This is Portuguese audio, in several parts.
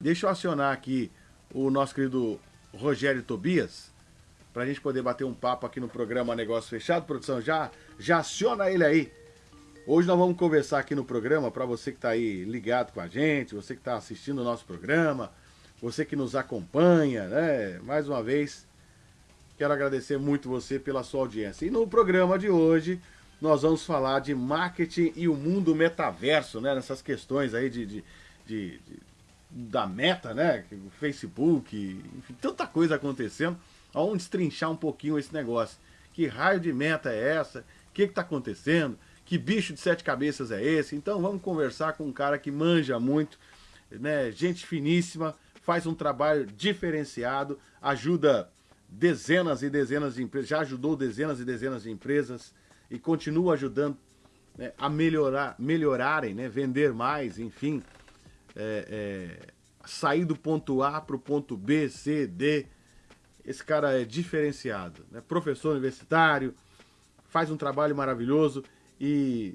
Deixa eu acionar aqui o nosso querido Rogério Tobias, para a gente poder bater um papo aqui no programa Negócio Fechado. Produção, já, já aciona ele aí. Hoje nós vamos conversar aqui no programa para você que está aí ligado com a gente, você que está assistindo o nosso programa, você que nos acompanha, né? Mais uma vez, quero agradecer muito você pela sua audiência. E no programa de hoje, nós vamos falar de marketing e o mundo metaverso, né? Nessas questões aí de, de, de, de da meta, né? Facebook, enfim, tanta coisa acontecendo. Vamos destrinchar um pouquinho esse negócio. Que raio de meta é essa? O que está acontecendo? Que bicho de sete cabeças é esse? Então vamos conversar com um cara que manja muito, né? Gente finíssima, faz um trabalho diferenciado, ajuda dezenas e dezenas de empresas, já ajudou dezenas e dezenas de empresas e continua ajudando né, a melhorar, melhorarem, né, vender mais, enfim, é, é, sair do ponto A para o ponto B, C, D. Esse cara é diferenciado, né? professor universitário, faz um trabalho maravilhoso e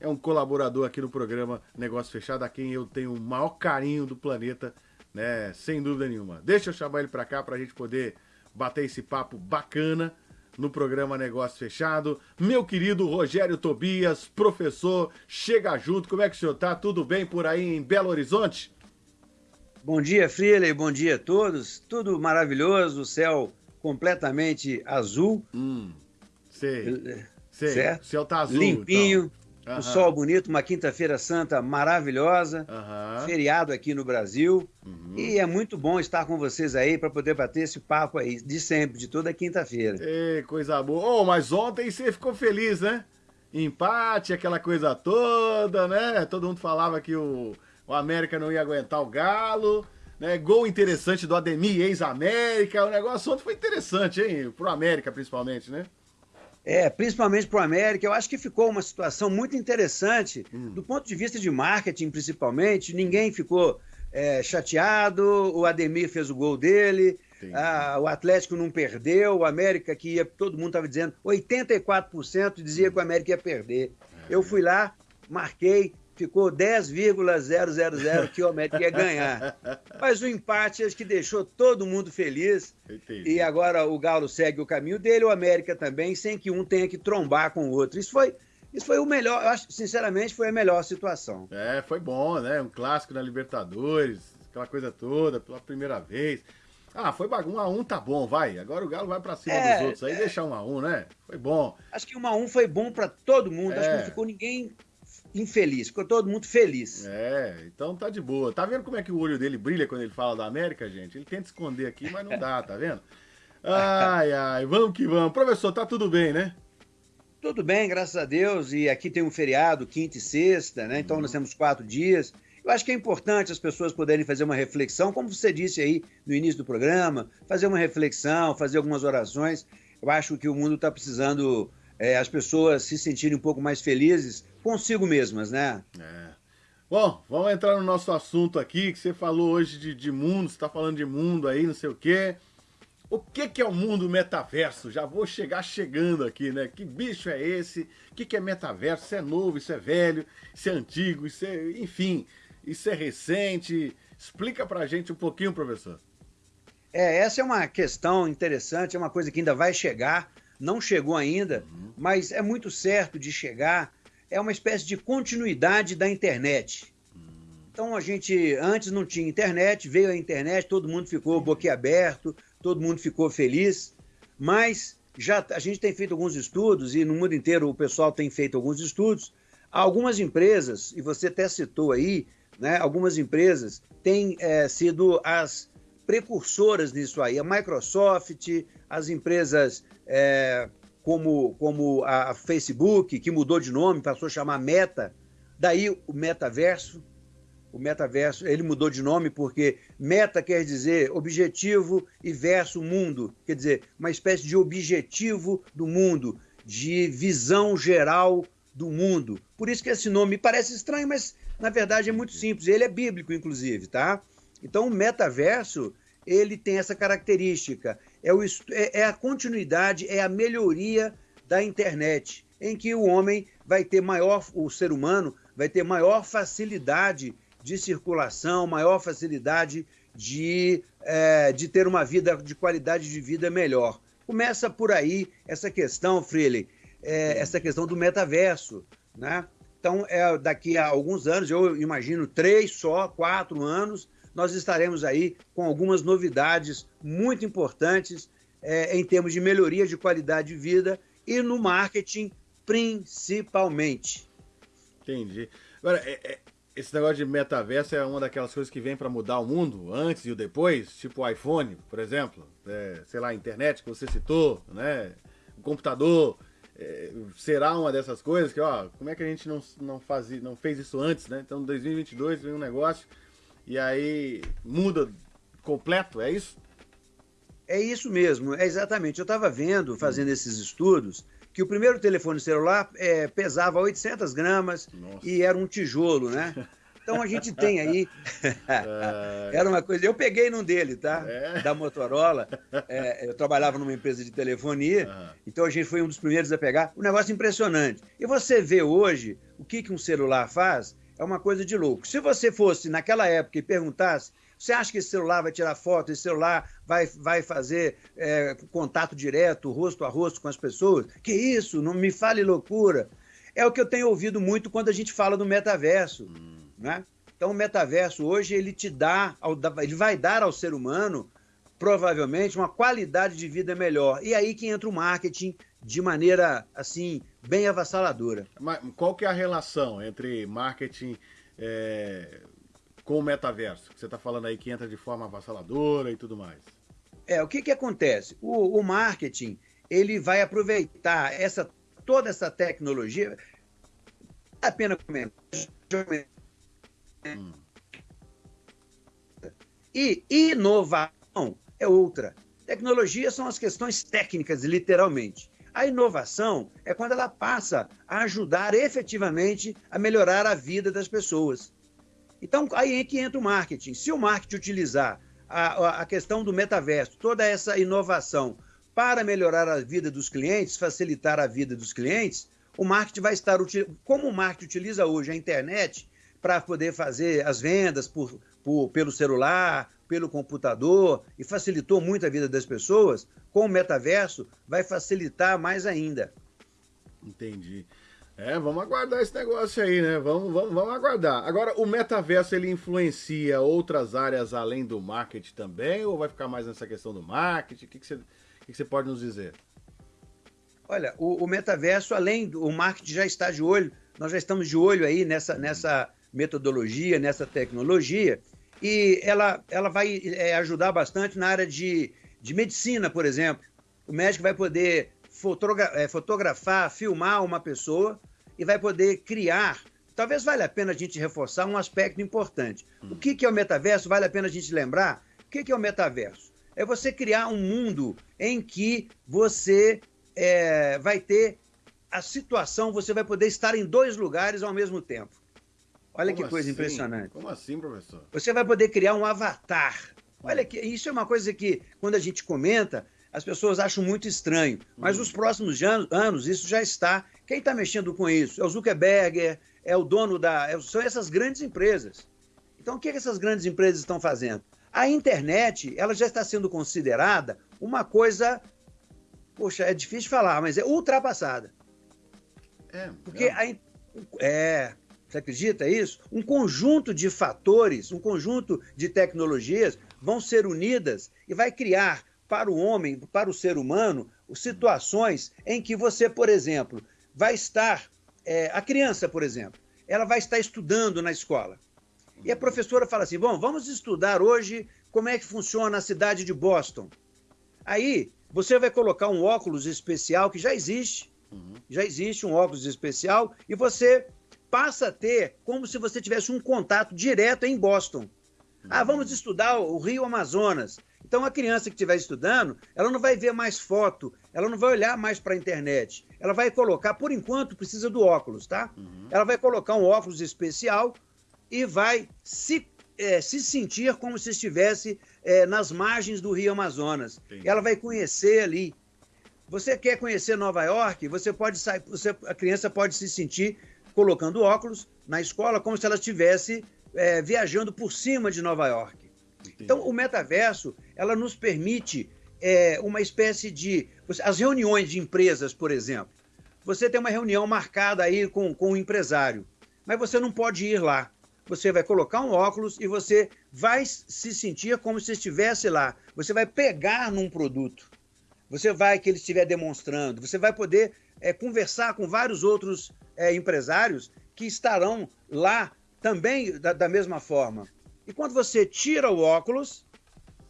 é um colaborador aqui no programa Negócio Fechado, a quem eu tenho o maior carinho do planeta, né? Sem dúvida nenhuma. Deixa eu chamar ele para cá para a gente poder bater esse papo bacana no programa Negócio Fechado. Meu querido Rogério Tobias, professor, chega junto. Como é que o senhor tá? Tudo bem por aí em Belo Horizonte? Bom dia, Freely. Bom dia a todos. Tudo maravilhoso, o céu completamente azul. Hum, sei. Sei, certo? o céu tá azul. Limpinho, então. um sol bonito, uma quinta-feira santa maravilhosa, feriado aqui no Brasil. Uhum. E é muito bom estar com vocês aí para poder bater esse papo aí de sempre, de toda quinta-feira. Coisa boa. Oh, mas ontem você ficou feliz, né? Empate, aquela coisa toda, né? Todo mundo falava que o, o América não ia aguentar o Galo. Né? Gol interessante do Ademir, ex-América. O negócio ontem foi interessante, hein? Pro América, principalmente, né? É, principalmente para o América, eu acho que ficou uma situação muito interessante, hum. do ponto de vista de marketing, principalmente. Ninguém ficou é, chateado, o Ademir fez o gol dele, a, o Atlético não perdeu, o América que ia, todo mundo estava dizendo, 84% dizia hum. que o América ia perder. É. Eu fui lá, marquei, ficou 10,000 que o América ia ganhar. Mas o empate acho que deixou todo mundo feliz. Entendi. E agora o Galo segue o caminho dele, o América também, sem que um tenha que trombar com o outro. Isso foi, isso foi o melhor, eu acho, sinceramente, foi a melhor situação. É, foi bom, né? Um clássico na Libertadores, aquela coisa toda, pela primeira vez. Ah, foi bagunça. Um a um tá bom, vai. Agora o Galo vai pra cima é, dos outros aí, é... deixar um a um, né? Foi bom. Acho que um a um foi bom para todo mundo. É. Acho que não é. ficou ninguém infeliz, ficou todo mundo feliz. É, então tá de boa. Tá vendo como é que o olho dele brilha quando ele fala da América, gente? Ele tenta esconder aqui, mas não dá, tá vendo? Ai, ai, vamos que vamos. Professor, tá tudo bem, né? Tudo bem, graças a Deus. E aqui tem um feriado, quinta e sexta, né? Então nós temos quatro dias. Eu acho que é importante as pessoas poderem fazer uma reflexão, como você disse aí no início do programa, fazer uma reflexão, fazer algumas orações. Eu acho que o mundo está precisando é, as pessoas se sentirem um pouco mais felizes consigo mesmas, né? É. Bom, vamos entrar no nosso assunto aqui, que você falou hoje de, de mundo, você está falando de mundo aí, não sei o quê. O que, que é o mundo metaverso? Já vou chegar chegando aqui, né? Que bicho é esse? O que, que é metaverso? Isso é novo, isso é velho, isso é antigo, isso é... Enfim, isso é recente. Explica pra gente um pouquinho, professor. É, essa é uma questão interessante, é uma coisa que ainda vai chegar não chegou ainda, uhum. mas é muito certo de chegar. É uma espécie de continuidade da internet. Então a gente antes não tinha internet, veio a internet, todo mundo ficou boquiaberto, todo mundo ficou feliz, mas já a gente tem feito alguns estudos e no mundo inteiro o pessoal tem feito alguns estudos. Algumas empresas, e você até citou aí, né, algumas empresas têm é, sido as precursoras nisso aí. A Microsoft, as empresas é, como, como a Facebook, que mudou de nome, passou a chamar Meta, daí o metaverso. O metaverso, ele mudou de nome porque meta quer dizer objetivo e verso mundo, quer dizer, uma espécie de objetivo do mundo, de visão geral do mundo. Por isso que esse nome parece estranho, mas na verdade é muito simples. Ele é bíblico, inclusive, tá? Então, o metaverso ele tem essa característica. É, o, é, é a continuidade, é a melhoria da internet, em que o homem vai ter maior, o ser humano vai ter maior facilidade de circulação, maior facilidade de, é, de ter uma vida de qualidade de vida melhor. Começa por aí essa questão, Freely, é, essa questão do metaverso. Né? Então, é, daqui a alguns anos, eu imagino três só, quatro anos, nós estaremos aí com algumas novidades muito importantes é, em termos de melhoria de qualidade de vida e no marketing principalmente. Entendi. Agora, é, é, esse negócio de metaverso é uma daquelas coisas que vem para mudar o mundo, antes e o depois, tipo o iPhone, por exemplo, é, sei lá, a internet que você citou, né? O computador. É, será uma dessas coisas que, ó, como é que a gente não, não, fazia, não fez isso antes, né? Então, em 2022 vem um negócio e aí muda completo, é isso? É isso mesmo, é exatamente. Eu estava vendo, fazendo esses estudos, que o primeiro telefone celular é, pesava 800 gramas Nossa. e era um tijolo, né? Então a gente tem aí. era uma coisa. Eu peguei num dele, tá? É. Da Motorola. É, eu trabalhava numa empresa de telefonia, uhum. então a gente foi um dos primeiros a pegar. Um negócio impressionante. E você vê hoje o que, que um celular faz, é uma coisa de louco. Se você fosse naquela época e perguntasse você acha que esse celular vai tirar foto, esse celular vai, vai fazer é, contato direto, rosto a rosto com as pessoas? Que isso? Não me fale loucura. É o que eu tenho ouvido muito quando a gente fala do metaverso. Hum. Né? Então, o metaverso hoje ele te dá, ele vai dar ao ser humano provavelmente uma qualidade de vida melhor. E aí que entra o marketing de maneira assim bem avassaladora. Mas qual que é a relação entre marketing é, com o metaverso? Que você está falando aí que entra de forma avassaladora e tudo mais. É, o que, que acontece? O, o marketing ele vai aproveitar essa, toda essa tecnologia. A pena comentar. Hum. E inovação é outra. Tecnologia são as questões técnicas, literalmente. A inovação é quando ela passa a ajudar efetivamente a melhorar a vida das pessoas. Então, aí é que entra o marketing. Se o marketing utilizar a, a questão do metaverso, toda essa inovação para melhorar a vida dos clientes, facilitar a vida dos clientes, o marketing vai estar como o marketing utiliza hoje a internet para poder fazer as vendas por, por, pelo celular, pelo computador e facilitou muito a vida das pessoas, com o metaverso vai facilitar mais ainda. Entendi. É, vamos aguardar esse negócio aí, né? Vamos, vamos, vamos aguardar. Agora, o metaverso ele influencia outras áreas além do marketing também, ou vai ficar mais nessa questão do marketing? O que, que, você, o que, que você pode nos dizer? Olha, o, o, metaverso, além do o marketing já está de olho, nós já estamos de olho aí nessa, nessa metodologia, nessa tecnologia, e ela, ela vai é, ajudar bastante na área de, de medicina, por exemplo. O médico vai poder fotogra é, fotografar, filmar uma pessoa e vai poder criar. Talvez valha a pena a gente reforçar um aspecto importante. Hum. O que, que é o metaverso? Vale a pena a gente lembrar? O que, que é o metaverso? É você criar um mundo em que você é, vai ter a situação, você vai poder estar em dois lugares ao mesmo tempo. Olha Como que coisa assim? impressionante. Como assim, professor? Você vai poder criar um avatar. Olha que isso é uma coisa que, quando a gente comenta, as pessoas acham muito estranho. Mas nos próximos anos isso já está. Quem está mexendo com isso? É o Zuckerberg, é o dono da. É, são essas grandes empresas. Então, o que, é que essas grandes empresas estão fazendo? A internet ela já está sendo considerada uma coisa. Poxa, é difícil falar, mas é ultrapassada. É. Porque é. a. É. Você acredita isso? Um conjunto de fatores, um conjunto de tecnologias vão ser unidas e vai criar para o homem, para o ser humano, situações em que você, por exemplo, vai estar, é, a criança, por exemplo, ela vai estar estudando na escola. E a professora fala assim: bom, vamos estudar hoje como é que funciona a cidade de Boston. Aí você vai colocar um óculos especial que já existe, uhum. já existe um óculos especial, e você passa a ter como se você tivesse um contato direto em Boston. Ah, vamos estudar o Rio Amazonas. Então a criança que estiver estudando, ela não vai ver mais foto, ela não vai olhar mais para a internet. Ela vai colocar, por enquanto, precisa do óculos, tá? Uhum. Ela vai colocar um óculos especial e vai se, é, se sentir como se estivesse é, nas margens do Rio Amazonas. Entendi. Ela vai conhecer ali. Você quer conhecer Nova York? Você pode sair, você, a criança pode se sentir colocando óculos na escola como se ela estivesse é, viajando por cima de Nova York. Entendi. Então, o metaverso, ela nos permite é, uma espécie de... As reuniões de empresas, por exemplo. Você tem uma reunião marcada aí com, com um empresário, mas você não pode ir lá. Você vai colocar um óculos e você vai se sentir como se estivesse lá. Você vai pegar num produto. Você vai, que ele estiver demonstrando, você vai poder é, conversar com vários outros é, empresários que estarão lá também da, da mesma forma. E quando você tira o óculos,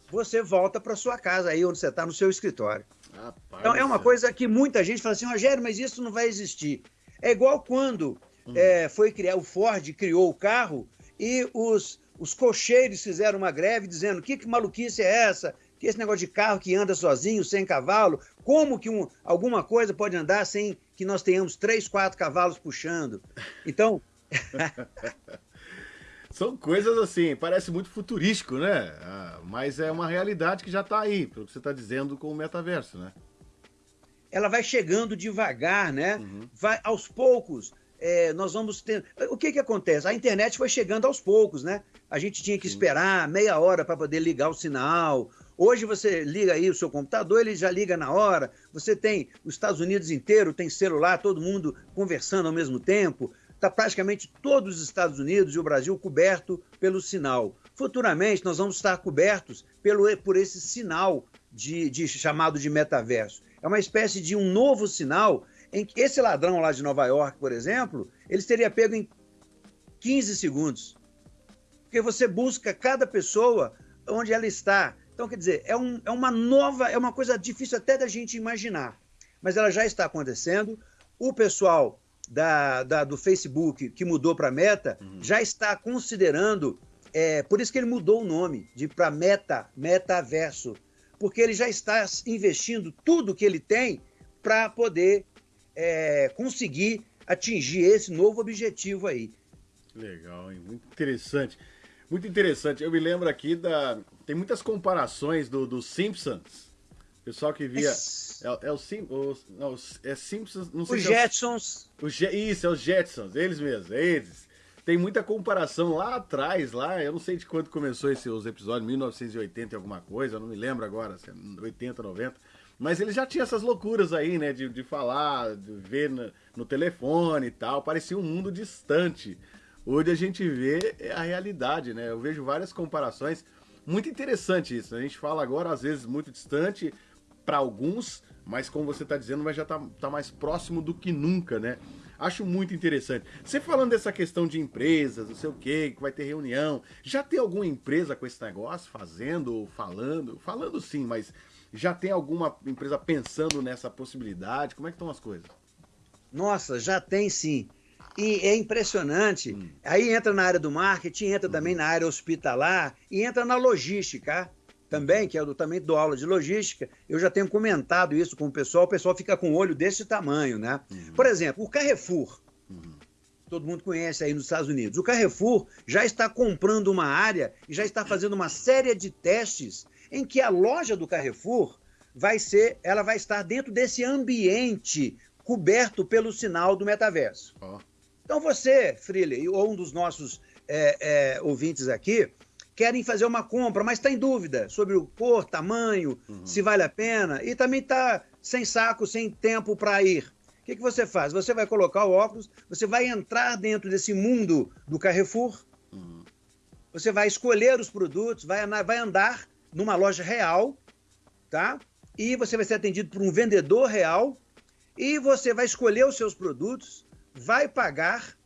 você volta para sua casa, aí onde você está, no seu escritório. Rapaz, então é uma coisa que muita gente fala assim, Rogério, mas isso não vai existir. É igual quando hum. é, foi criar, o Ford criou o carro e os, os cocheiros fizeram uma greve dizendo que, que maluquice é essa? Que esse negócio de carro que anda sozinho, sem cavalo, como que um, alguma coisa pode andar sem que nós tenhamos três, quatro cavalos puxando? Então. São coisas assim, parece muito futurístico, né? Ah, mas é uma realidade que já está aí, pelo que você está dizendo com o metaverso, né? Ela vai chegando devagar, né? Uhum. Vai aos poucos. É, nós vamos ter. O que que acontece? A internet foi chegando aos poucos, né? A gente tinha que Sim. esperar meia hora para poder ligar o sinal. Hoje você liga aí o seu computador, ele já liga na hora. Você tem os Estados Unidos inteiro, tem celular, todo mundo conversando ao mesmo tempo está praticamente todos os Estados Unidos e o Brasil coberto pelo sinal. Futuramente, nós vamos estar cobertos pelo, por esse sinal de, de, chamado de metaverso. É uma espécie de um novo sinal em que esse ladrão lá de Nova York, por exemplo, ele seria pego em 15 segundos. Porque você busca cada pessoa onde ela está. Então, quer dizer, é, um, é uma nova, é uma coisa difícil até da gente imaginar. Mas ela já está acontecendo. O pessoal da, da, do Facebook que mudou para Meta uhum. já está considerando, é, por isso que ele mudou o nome de para Meta, Metaverso, porque ele já está investindo tudo que ele tem para poder é, conseguir atingir esse novo objetivo aí. Legal, hein? muito interessante. Muito interessante. Eu me lembro aqui da. Tem muitas comparações do, do Simpsons. Pessoal que via. É, é o, Sim, o, não, é Simpsons. Não sei os Jetsons. É o, o, isso, é os Jetsons, eles mesmos, é eles. Tem muita comparação lá atrás, lá, eu não sei de quando começou esses os episódios, 1980 e alguma coisa, eu não me lembro agora, 80, é 90. Mas ele já tinha essas loucuras aí, né? De, de falar, de ver no, no telefone e tal. Parecia um mundo distante. Hoje a gente vê a realidade, né? Eu vejo várias comparações. Muito interessante isso. A gente fala agora, às vezes, muito distante para alguns, mas como você está dizendo, vai já tá, tá mais próximo do que nunca, né? Acho muito interessante. Você falando dessa questão de empresas, não sei o que, que vai ter reunião, já tem alguma empresa com esse negócio fazendo ou falando? Falando sim, mas já tem alguma empresa pensando nessa possibilidade? Como é que estão as coisas? Nossa, já tem sim. E é impressionante. Hum. Aí entra na área do marketing, entra hum. também na área hospitalar e entra na logística também, que é do, também do aula de logística, eu já tenho comentado isso com o pessoal, o pessoal fica com o olho desse tamanho, né? Uhum. Por exemplo, o Carrefour, uhum. todo mundo conhece aí nos Estados Unidos, o Carrefour já está comprando uma área e já está fazendo uma série de testes em que a loja do Carrefour vai ser, ela vai estar dentro desse ambiente coberto pelo sinal do metaverso. Oh. Então você, Freely, ou um dos nossos é, é, ouvintes aqui, querem fazer uma compra, mas está em dúvida sobre o cor, tamanho, uhum. se vale a pena, e também está sem saco, sem tempo para ir. O que, que você faz? Você vai colocar o óculos, você vai entrar dentro desse mundo do Carrefour, uhum. você vai escolher os produtos, vai, vai andar numa loja real, tá? E você vai ser atendido por um vendedor real, e você vai escolher os seus produtos, vai pagar,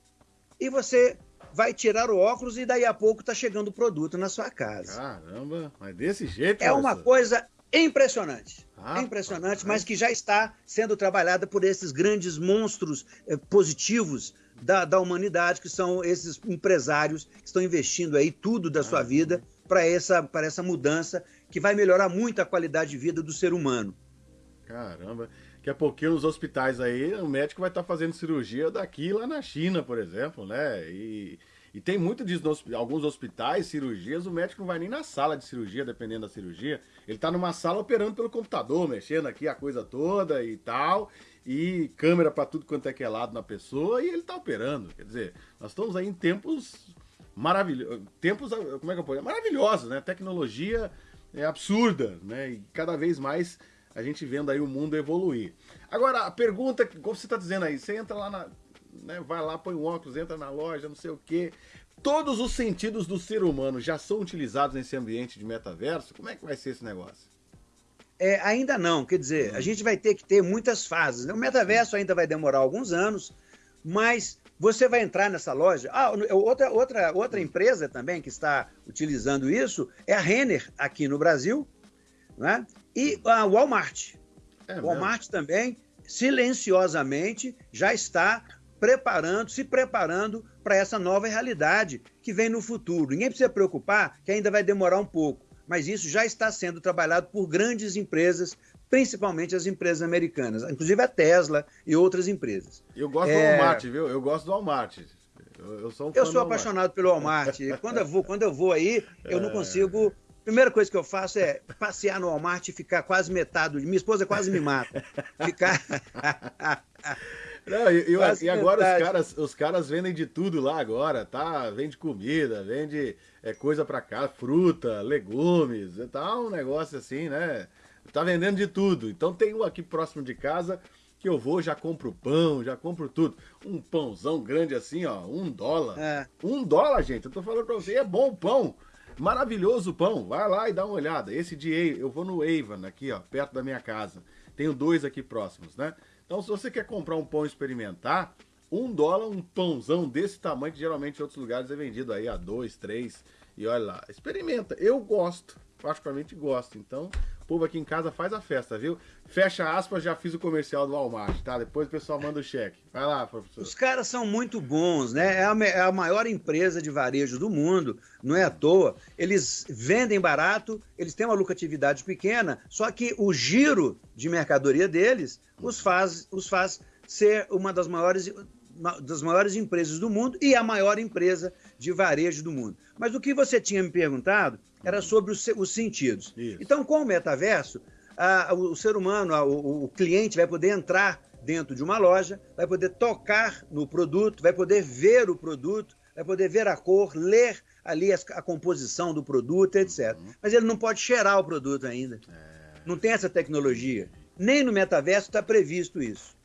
e você vai tirar o óculos e daí a pouco tá chegando o produto na sua casa. Caramba, mas desse jeito. É uma coisa impressionante. Ah, impressionante, mas que já está sendo trabalhada por esses grandes monstros eh, positivos da, da humanidade, que são esses empresários que estão investindo aí tudo da sua vida para essa, essa mudança que vai melhorar muito a qualidade de vida do ser humano. Caramba. Daqui a pouquinho nos hospitais aí, o médico vai estar tá fazendo cirurgia daqui lá na China, por exemplo, né? E, e tem muito disso alguns hospitais, cirurgias, o médico não vai nem na sala de cirurgia, dependendo da cirurgia. Ele está numa sala operando pelo computador, mexendo aqui a coisa toda e tal. E câmera para tudo quanto é que é lado na pessoa e ele está operando. Quer dizer, nós estamos aí em tempos maravilhosos. Tempos, como é que eu posso Maravilhosos, né? Tecnologia é absurda, né? E cada vez mais a gente vendo aí o mundo evoluir. Agora, a pergunta, como você está dizendo aí, você entra lá na. Né, vai lá, põe o óculos, entra na loja, não sei o quê. Todos os sentidos do ser humano já são utilizados nesse ambiente de metaverso? Como é que vai ser esse negócio? É, ainda não, quer dizer, a gente vai ter que ter muitas fases. Né? O metaverso ainda vai demorar alguns anos, mas você vai entrar nessa loja. Ah, outra, outra, outra empresa também que está utilizando isso é a Renner aqui no Brasil, né? e a Walmart. É o Walmart também, silenciosamente, já está preparando, se preparando para essa nova realidade que vem no futuro. Ninguém precisa preocupar que ainda vai demorar um pouco, mas isso já está sendo trabalhado por grandes empresas, principalmente as empresas americanas, inclusive a Tesla e outras empresas. Eu gosto é... do Walmart, viu? Eu gosto do Walmart. Eu, eu sou, um eu sou apaixonado pelo Walmart. quando, eu vou, quando eu vou aí, eu não é. consigo Primeira coisa que eu faço é passear no Walmart e ficar quase metade. Minha esposa quase me mata. Ficar. Não, e, e agora os caras, os caras vendem de tudo lá agora, tá? Vende comida, vende é, coisa para cá, fruta, legumes, tá um negócio assim, né? Tá vendendo de tudo. Então tem um aqui próximo de casa que eu vou, já compro pão, já compro tudo. Um pãozão grande assim, ó, um dólar. É. Um dólar, gente, eu tô falando pra você, é bom o pão. Maravilhoso pão, vai lá e dá uma olhada. Esse de eu vou no Avon aqui, ó, perto da minha casa. Tenho dois aqui próximos, né? Então, se você quer comprar um pão experimentar, um dólar, um pãozão desse tamanho, que geralmente em outros lugares é vendido aí a dois, três. E olha lá, experimenta. Eu gosto, particularmente gosto. Então, o povo aqui em casa faz a festa, viu? Fecha aspas, já fiz o comercial do Walmart, tá? Depois o pessoal manda o cheque. Vai lá, professor. Os caras são muito bons, né? É a, é a maior empresa de varejo do mundo, não é à toa. Eles vendem barato, eles têm uma lucratividade pequena, só que o giro de mercadoria deles os faz, os faz ser uma das maiores das maiores empresas do mundo e a maior empresa de varejo do mundo. Mas o que você tinha me perguntado era sobre os, os sentidos. Isso. Então, com o metaverso, a, o, o, ser humano, a, o, o cliente vai poder entrar dentro de uma loja, vai poder tocar no produto, vai poder ver o produto, vai poder ver a cor, ler ali a, a composição do produto, etc. Uhum. Mas ele não pode cheirar o produto ainda. É... Não tem essa tecnologia. Nem no metaverso está previsto isso.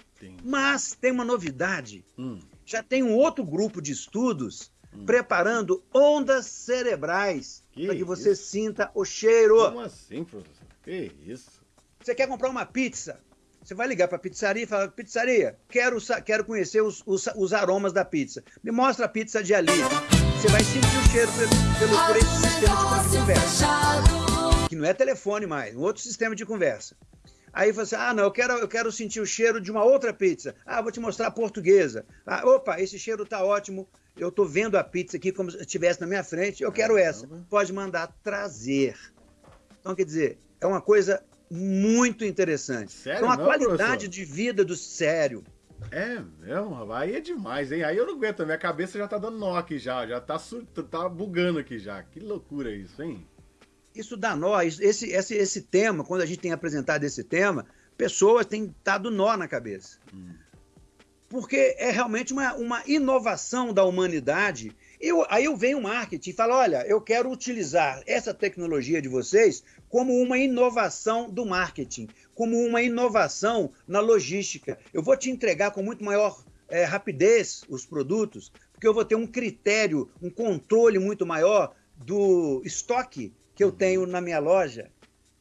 Mas tem uma novidade. Hum. Já tem um outro grupo de estudos hum. preparando ondas cerebrais para que você isso? sinta o cheiro. Como assim, professor? Que isso? Você quer comprar uma pizza? Você vai ligar para a pizzaria e falar: pizzaria, quero, quero conhecer os, os, os, aromas da pizza. Me mostra a pizza de ali. Você vai sentir o cheiro pelo, pelo, por esse sistema de conversa. Que não é telefone mais, um outro sistema de conversa. Aí você, ah, não, eu quero, eu quero sentir o cheiro de uma outra pizza. Ah, vou te mostrar a portuguesa. Ah, opa, esse cheiro tá ótimo. Eu tô vendo a pizza aqui como se estivesse na minha frente. Eu quero essa. Pode mandar trazer. Então, quer dizer, é uma coisa muito interessante. Sério? Então, a não, qualidade professor? de vida do sério. É mesmo, aí é demais, hein? Aí eu não aguento, minha cabeça já tá dando nó aqui já, já tá, tá bugando aqui já. Que loucura isso, hein? Isso dá nó. Esse, esse, esse tema, quando a gente tem apresentado esse tema, pessoas têm dado nó na cabeça. Hum. Porque é realmente uma, uma inovação da humanidade. Eu, aí eu venho o marketing e falo: olha, eu quero utilizar essa tecnologia de vocês como uma inovação do marketing, como uma inovação na logística. Eu vou te entregar com muito maior é, rapidez os produtos, porque eu vou ter um critério, um controle muito maior do estoque que eu tenho na minha loja.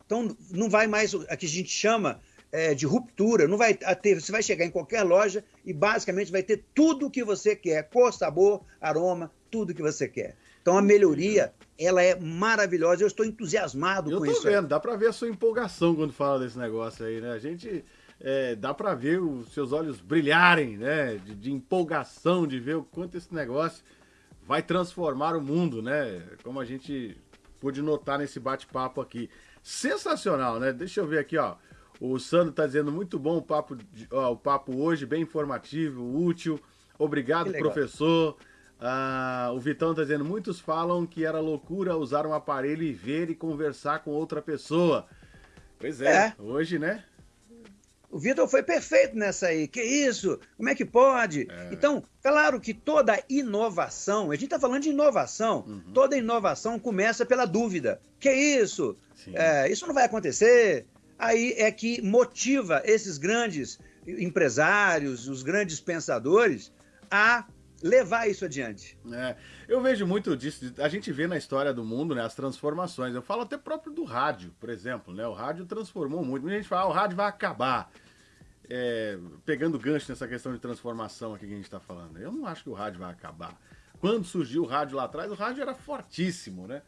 Então, não vai mais o que a gente chama é, de ruptura, não vai ter, você vai chegar em qualquer loja e basicamente vai ter tudo o que você quer, cor, sabor, aroma, tudo que você quer. Então a melhoria, ela é maravilhosa, eu estou entusiasmado eu com isso. Eu tô vendo, dá para ver a sua empolgação quando fala desse negócio aí, né? A gente é, dá para ver os seus olhos brilharem, né? De, de, empolgação, de ver o quanto esse negócio vai transformar o mundo, né? Como a gente pude notar nesse bate-papo aqui. Sensacional, né? Deixa eu ver aqui, ó. O Sandro tá dizendo muito bom o papo, ó, o papo hoje, bem informativo, útil. Obrigado, professor. Ah, o Vitão tá dizendo, muitos falam que era loucura usar um aparelho e ver e conversar com outra pessoa. Pois é, é. hoje, né? O Vitor foi perfeito nessa aí. Que isso? Como é que pode? É. Então, claro que toda inovação, a gente está falando de inovação, uhum. toda inovação começa pela dúvida. Que isso? É, isso não vai acontecer. Aí é que motiva esses grandes empresários, os grandes pensadores, a levar isso adiante. É, eu vejo muito disso, a gente vê na história do mundo, né, as transformações. Eu falo até próprio do rádio, por exemplo, né? O rádio transformou muito. Muita gente fala, ah, o rádio vai acabar. É, pegando gancho nessa questão de transformação aqui que a gente está falando. Eu não acho que o rádio vai acabar. Quando surgiu o rádio lá atrás, o rádio era fortíssimo, né?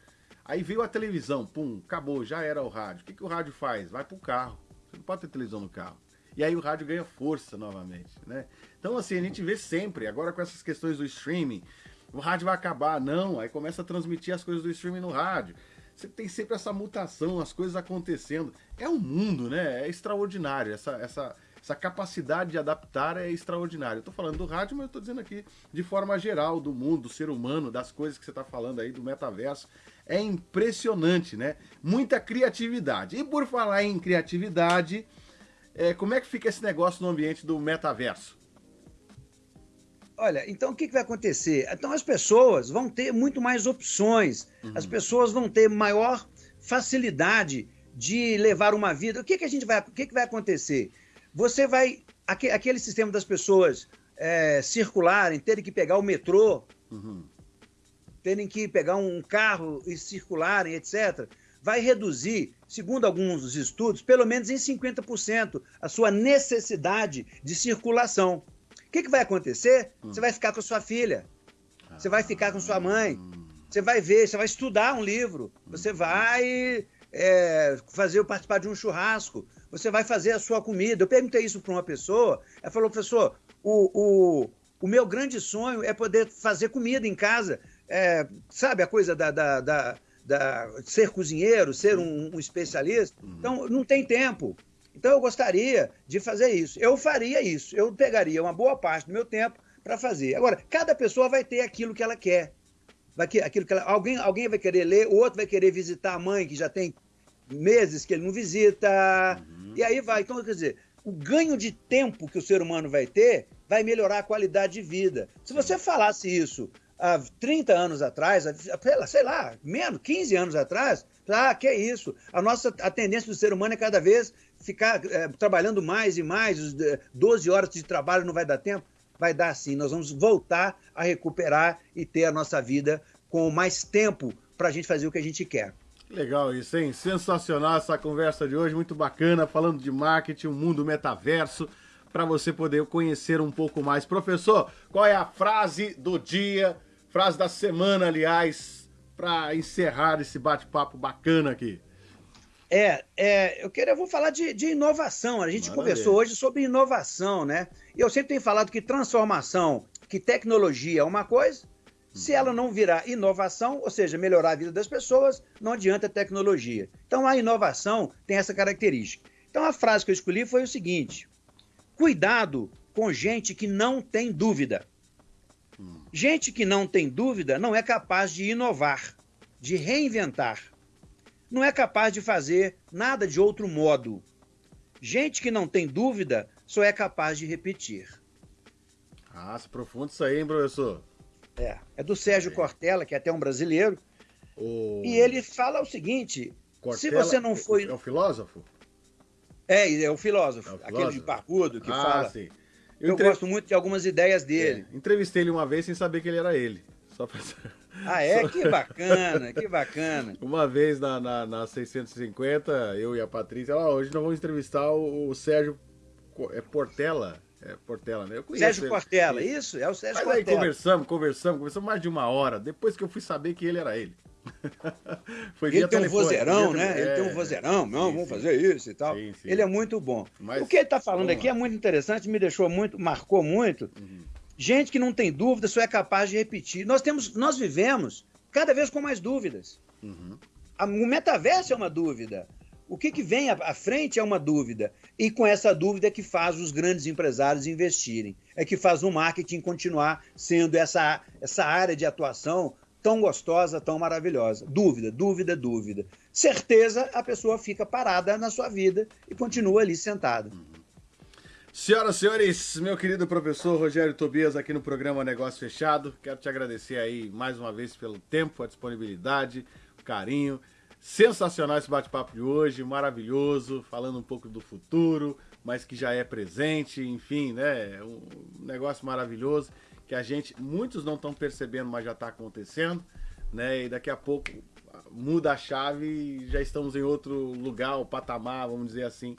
Aí veio a televisão, pum, acabou, já era o rádio. O que, que o rádio faz? Vai pro carro. Você não pode ter televisão no carro. E aí o rádio ganha força novamente, né? Então, assim, a gente vê sempre, agora com essas questões do streaming, o rádio vai acabar, não, aí começa a transmitir as coisas do streaming no rádio. Você tem sempre essa mutação, as coisas acontecendo. É um mundo, né? É extraordinário. Essa, essa, essa capacidade de adaptar é extraordinária. Eu tô falando do rádio, mas eu tô dizendo aqui de forma geral, do mundo, do ser humano, das coisas que você tá falando aí, do metaverso. É impressionante, né? Muita criatividade. E por falar em criatividade, é, como é que fica esse negócio no ambiente do metaverso? Olha, então o que, que vai acontecer? Então as pessoas vão ter muito mais opções, uhum. as pessoas vão ter maior facilidade de levar uma vida. O que, que a gente vai, o que, que vai acontecer? Você vai aquele sistema das pessoas é, circularem, terem que pegar o metrô, uhum. terem que pegar um carro e circularem, etc vai reduzir, segundo alguns estudos, pelo menos em 50% a sua necessidade de circulação. O que, que vai acontecer? Hum. Você vai ficar com sua filha, você vai ficar com sua mãe, você vai ver, você vai estudar um livro, você vai é, fazer participar de um churrasco, você vai fazer a sua comida. Eu perguntei isso para uma pessoa, ela falou, professor, o, o, o meu grande sonho é poder fazer comida em casa. É, sabe a coisa da, da, da da, ser cozinheiro, ser um, um especialista. Uhum. Então, não tem tempo. Então, eu gostaria de fazer isso. Eu faria isso. Eu pegaria uma boa parte do meu tempo para fazer. Agora, cada pessoa vai ter aquilo que ela quer. Vai que, aquilo que ela, alguém, alguém vai querer ler, o outro vai querer visitar a mãe, que já tem meses que ele não visita. Uhum. E aí vai. Então, quer dizer, o ganho de tempo que o ser humano vai ter vai melhorar a qualidade de vida. Se você falasse isso há 30 anos atrás, sei lá, menos, 15 anos atrás, ah, que é isso? A nossa a tendência do ser humano é cada vez ficar é, trabalhando mais e mais, 12 horas de trabalho não vai dar tempo? Vai dar sim, nós vamos voltar a recuperar e ter a nossa vida com mais tempo para a gente fazer o que a gente quer. Legal isso, hein? Sensacional essa conversa de hoje, muito bacana, falando de marketing, o mundo metaverso para você poder conhecer um pouco mais. Professor, qual é a frase do dia Frase da semana, aliás, para encerrar esse bate-papo bacana aqui. É, é, eu quero, eu vou falar de, de inovação. A gente Maravilha. conversou hoje sobre inovação, né? E eu sempre tenho falado que transformação, que tecnologia é uma coisa. Se ela não virar inovação, ou seja, melhorar a vida das pessoas, não adianta tecnologia. Então a inovação tem essa característica. Então a frase que eu escolhi foi o seguinte: cuidado com gente que não tem dúvida. Gente que não tem dúvida não é capaz de inovar, de reinventar. Não é capaz de fazer nada de outro modo. Gente que não tem dúvida só é capaz de repetir. Ah, se profundo isso aí, hein, professor? É, é do Sérgio é. Cortella, que é até um brasileiro. O... E ele fala o seguinte: Cortella, se você não foi. É o filósofo? É, é o filósofo, é o filósofo. aquele de parrudo que ah, fala. Sim. Eu, eu gosto muito de algumas ideias dele. É, entrevistei ele uma vez sem saber que ele era ele. Só pra... Ah, é? Só... Que bacana, que bacana. Uma vez na, na, na 650, eu e a Patrícia, ó, hoje nós vamos entrevistar o, o Sérgio é Portela. É Portela, né? Eu Sérgio ele. Portela, isso, é o Sérgio Mas Portela. aí conversamos, conversamos, conversamos mais de uma hora, depois que eu fui saber que ele era ele. Foi ele tem um vozeirão, né? É, ele tem um vozeirão, não, sim, vamos sim. fazer isso e tal. Sim, ele é muito bom. Mas, o que ele está falando aqui é muito interessante, me deixou muito, marcou muito. Uhum. Gente que não tem dúvida só é capaz de repetir. Nós temos, nós vivemos cada vez com mais dúvidas. Uhum. o metaverso é uma dúvida. O que, que vem à frente é uma dúvida. E com essa dúvida é que faz os grandes empresários investirem. É que faz o marketing continuar sendo essa, essa área de atuação tão gostosa, tão maravilhosa. Dúvida, dúvida, dúvida. Certeza, a pessoa fica parada na sua vida e continua ali sentada. Senhoras e senhores, meu querido professor Rogério Tobias aqui no programa Negócio Fechado. Quero te agradecer aí mais uma vez pelo tempo, a disponibilidade, o carinho. Sensacional esse bate-papo de hoje, maravilhoso, falando um pouco do futuro, mas que já é presente, enfim, né? Um negócio maravilhoso que a gente, muitos não estão percebendo, mas já está acontecendo, né? E daqui a pouco muda a chave e já estamos em outro lugar, o patamar, vamos dizer assim,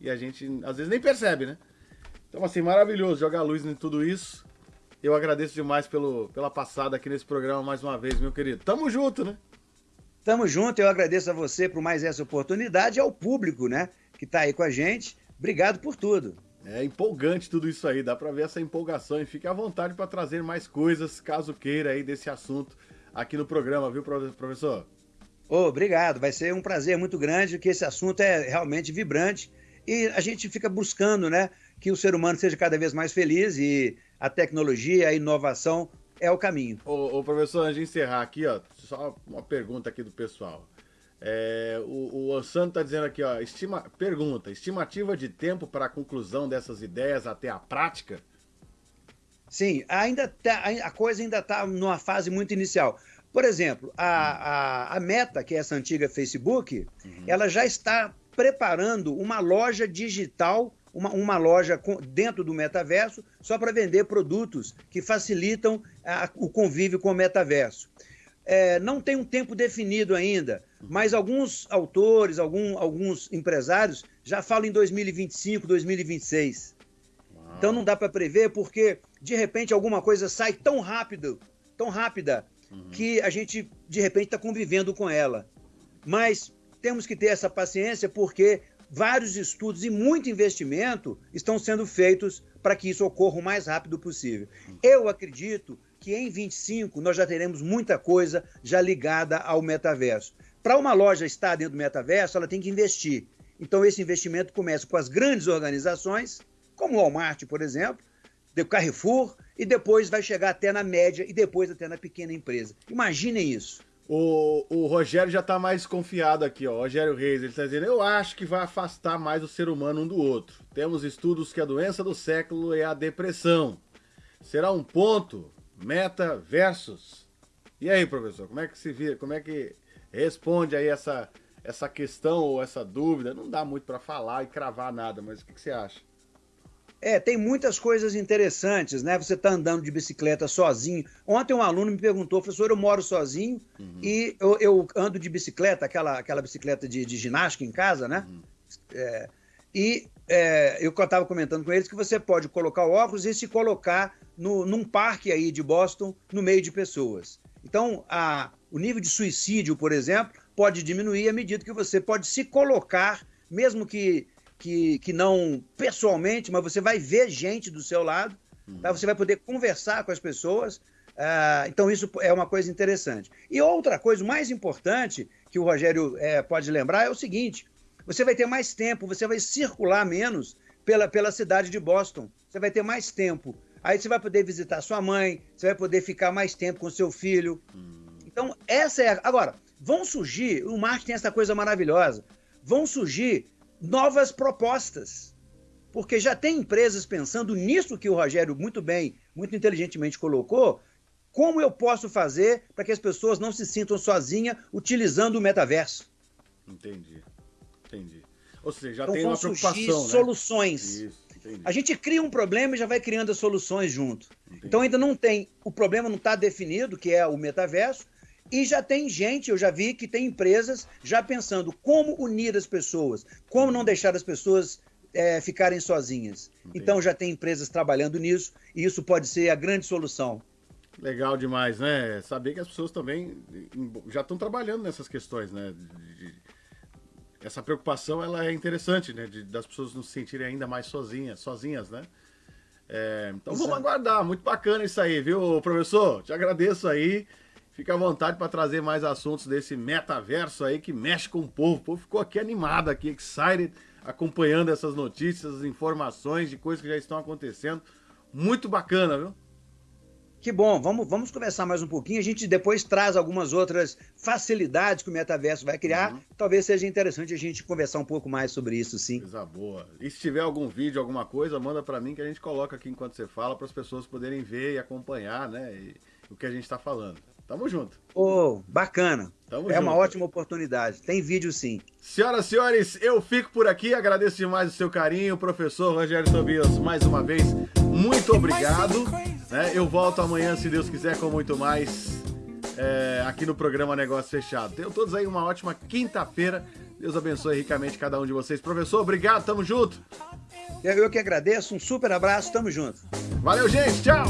e a gente às vezes nem percebe, né? Então, assim, maravilhoso jogar luz em tudo isso. Eu agradeço demais pelo, pela passada aqui nesse programa mais uma vez, meu querido. Tamo junto, né? Tamo junto, eu agradeço a você por mais essa oportunidade e ao público, né, que tá aí com a gente. Obrigado por tudo. É empolgante tudo isso aí, dá para ver essa empolgação e fique à vontade para trazer mais coisas, caso queira aí desse assunto aqui no programa, viu, professor? Oh, obrigado, vai ser um prazer muito grande, que esse assunto é realmente vibrante e a gente fica buscando, né, que o ser humano seja cada vez mais feliz e a tecnologia, a inovação é o caminho. Ô, ô professor, antes de encerrar aqui, ó, só uma pergunta aqui do pessoal. É, o, o Santo está dizendo aqui, ó, estima, pergunta, estimativa de tempo para a conclusão dessas ideias até a prática? Sim, ainda tá, a coisa ainda está numa fase muito inicial. Por exemplo, a, a, a Meta, que é essa antiga Facebook, uhum. ela já está preparando uma loja digital, uma, uma loja com, dentro do metaverso, só para vender produtos que facilitam a, o convívio com o metaverso. É, não tem um tempo definido ainda, mas alguns autores, algum, alguns empresários já falam em 2025, 2026. Uau. Então não dá para prever porque de repente alguma coisa sai tão rápido, tão rápida, uhum. que a gente de repente está convivendo com ela. Mas temos que ter essa paciência porque vários estudos e muito investimento estão sendo feitos para que isso ocorra o mais rápido possível. Eu acredito que em 25 nós já teremos muita coisa já ligada ao metaverso. Para uma loja estar dentro do metaverso, ela tem que investir. Então esse investimento começa com as grandes organizações, como o Walmart, por exemplo, o Carrefour, e depois vai chegar até na média e depois até na pequena empresa. Imaginem isso. O, o Rogério já tá mais confiado aqui, ó. Rogério Reis, ele tá dizendo: Eu acho que vai afastar mais o ser humano um do outro. Temos estudos que a doença do século é a depressão. Será um ponto, meta versus. E aí, professor, como é que se vira? Como é que responde aí essa, essa questão ou essa dúvida? Não dá muito para falar e cravar nada, mas o que, que você acha? É, tem muitas coisas interessantes, né? Você está andando de bicicleta sozinho. Ontem um aluno me perguntou, professor, eu moro sozinho uhum. e eu, eu, ando de bicicleta, aquela, aquela bicicleta de, de ginástica em casa, né? Uhum. É, e é, eu estava comentando com eles que você pode colocar o óculos e se colocar no, num parque aí de Boston, no meio de pessoas. Então, a, o nível de suicídio, por exemplo, pode diminuir à medida que você pode se colocar, mesmo que que, que não pessoalmente, mas você vai ver gente do seu lado, uhum. tá? você vai poder conversar com as pessoas. Uh, então, isso é uma coisa interessante. E outra coisa, mais importante, que o Rogério é, pode lembrar, é o seguinte: você vai ter mais tempo, você vai circular menos pela, pela cidade de Boston. Você vai ter mais tempo. Aí você vai poder visitar sua mãe, você vai poder ficar mais tempo com seu filho. Então, essa é. A... Agora, vão surgir, o marketing tem essa coisa maravilhosa, vão surgir novas propostas. Porque já tem empresas pensando nisso que o Rogério muito bem, muito inteligentemente colocou, como eu posso fazer para que as pessoas não se sintam sozinhas utilizando o metaverso. Entendi. Entendi. Ou seja, já então, tem uma preocupação, né? soluções. Isso, a gente cria um problema e já vai criando as soluções junto. Entendi. Então ainda não tem, o problema não está definido, que é o metaverso, e já tem gente, eu já vi que tem empresas já pensando como unir as pessoas, como não deixar as pessoas é, ficarem sozinhas. Entendi. Então já tem empresas trabalhando nisso e isso pode ser a grande solução. Legal demais, né? Saber que as pessoas também já estão trabalhando nessas questões, né? De, essa preocupação ela é interessante, né? De, das pessoas não se sentirem ainda mais sozinhas, sozinhas, né? É, então Exato. vamos aguardar, muito bacana isso aí, viu, professor? Te agradeço aí. Fica à vontade para trazer mais assuntos desse metaverso aí que mexe com o povo. O povo ficou aqui animado, aqui, excited, acompanhando essas notícias, informações de coisas que já estão acontecendo. Muito bacana, viu? Que bom, vamos, vamos conversar mais um pouquinho. A gente depois traz algumas outras facilidades que o metaverso vai criar. Uhum. Talvez seja interessante a gente conversar um pouco mais sobre isso, sim. Coisa boa. E se tiver algum vídeo, alguma coisa, manda para mim que a gente coloca aqui enquanto você fala, para as pessoas poderem ver e acompanhar, né? E, o que a gente está falando. Tamo junto. Ô, oh, bacana. Tamo é junto. uma ótima oportunidade. Tem vídeo sim. Senhoras e senhores, eu fico por aqui. Agradeço demais o seu carinho. Professor Rogério Tobias, mais uma vez, muito obrigado. Né? Eu volto amanhã, se Deus quiser, com muito mais é, aqui no programa Negócio Fechado. Tenham todos aí uma ótima quinta-feira. Deus abençoe ricamente cada um de vocês. Professor, obrigado. Tamo junto. Eu que agradeço. Um super abraço. Tamo junto. Valeu, gente. Tchau.